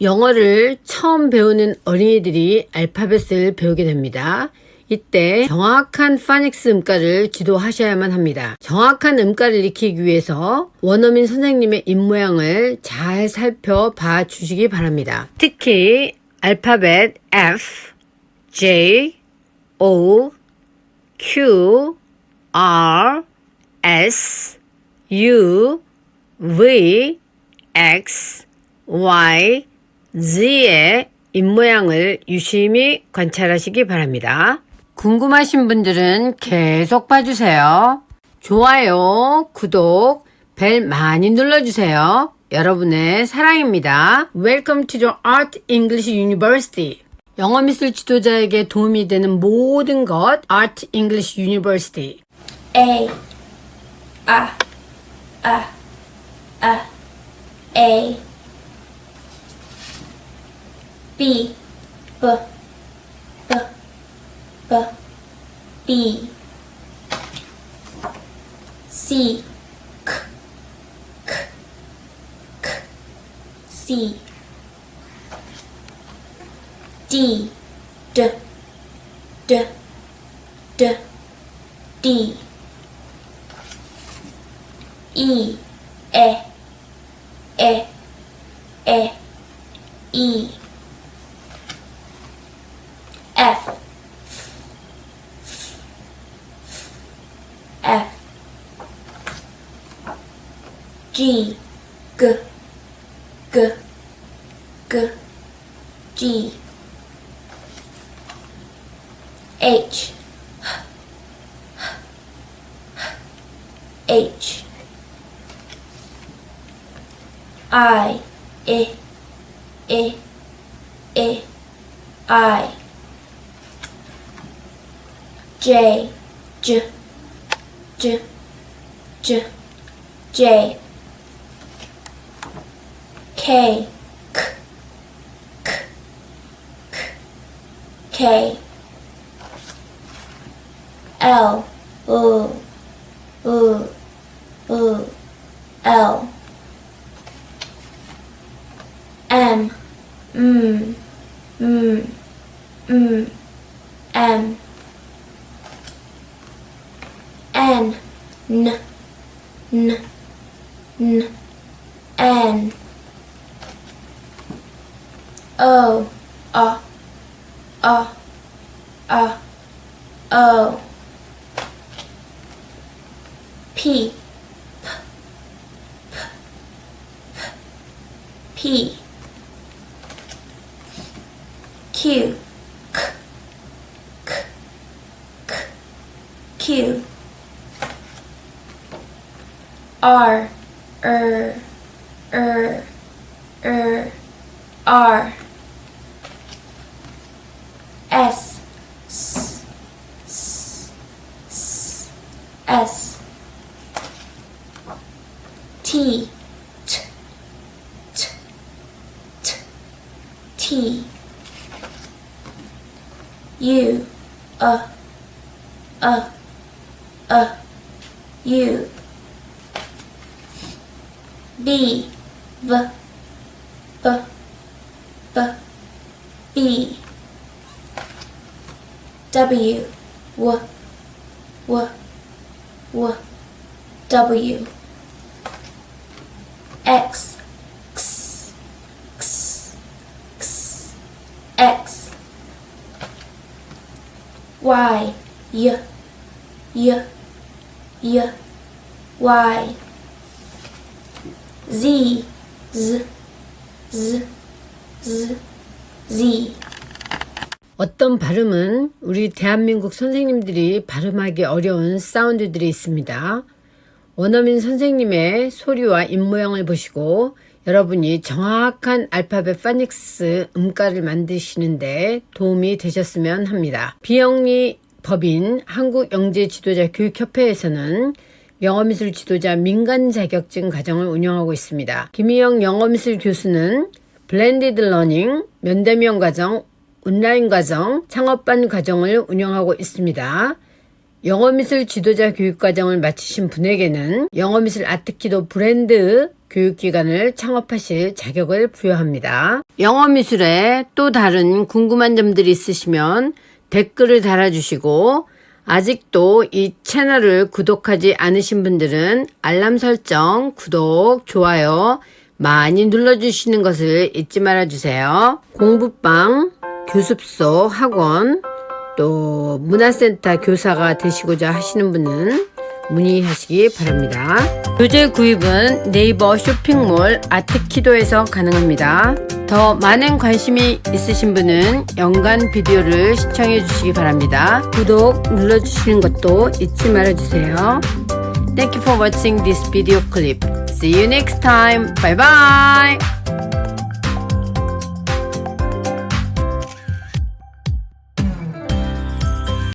영어를 처음 배우는 어린이들이 알파벳을 배우게 됩니다. 이때 정확한 파닉스 음가를 지도하셔야만 합니다. 정확한 음가를 익히기 위해서 원어민 선생님의 입모양을 잘 살펴봐 주시기 바랍니다. 특히 알파벳 F, J, O, Q, R, S, U, V, X, Y, Z의 입모양을 유심히 관찰하시기 바랍니다. 궁금하신 분들은 계속 봐주세요. 좋아요, 구독, 벨 많이 눌러주세요. 여러분의 사랑입니다. Welcome to the Art English University. 영어 미술 지도자에게 도움이 되는 모든 것 Art English University. A A A A A B B B B B. C K K K C. D D D D D. E E E E E G G G G G H H I I I I I J J J J J K K K K K L U U U L M M M M M N N N N N O A A A O P P P Q K K K Q R er er er R T T T T T U uh uh uh U B V B B B W W W W W X X X X X. Y Y Y Y Y. Z Z Z Z Z. 어떤 발음은 우리 대한민국 선생님들이 발음하기 어려운 사운드들이 있습니다. 원어민 선생님의 소리와 입모양을 보시고 여러분이 정확한 알파벳 파닉스 음가를 만드시는데 도움이 되셨으면 합니다. 비영리 법인 한국영재지도자교육협회에서는 영어미술 지도자 민간 자격증 과정을 운영하고 있습니다. 김희영 영어미술 교수는 blended learning, 면대면 과정, 온라인 과정, 창업반 과정을 운영하고 있습니다. 영어미술 지도자 교육과정을 마치신 분에게는 영어미술 아트키도 브랜드 교육기관을 창업하실 자격을 부여합니다. 영어 미술에 또 다른 궁금한 점들이 있으시면 댓글을 달아주시고 아직도 이 채널을 구독하지 않으신 분들은 알람 설정, 구독, 좋아요 많이 눌러주시는 것을 잊지 말아주세요. 공부방, 교습소, 학원, 또 문화센터 교사가 되시고자 하시는 분은 문의하시기 바랍니다. 교재 구입은 네이버 쇼핑몰 아트키도에서 가능합니다. 더 많은 관심이 있으신 분은 연간 비디오를 시청해 주시기 바랍니다. 구독 눌러주시는 것도 잊지 말아주세요. Thank you for watching this video clip. See you next time. Bye bye.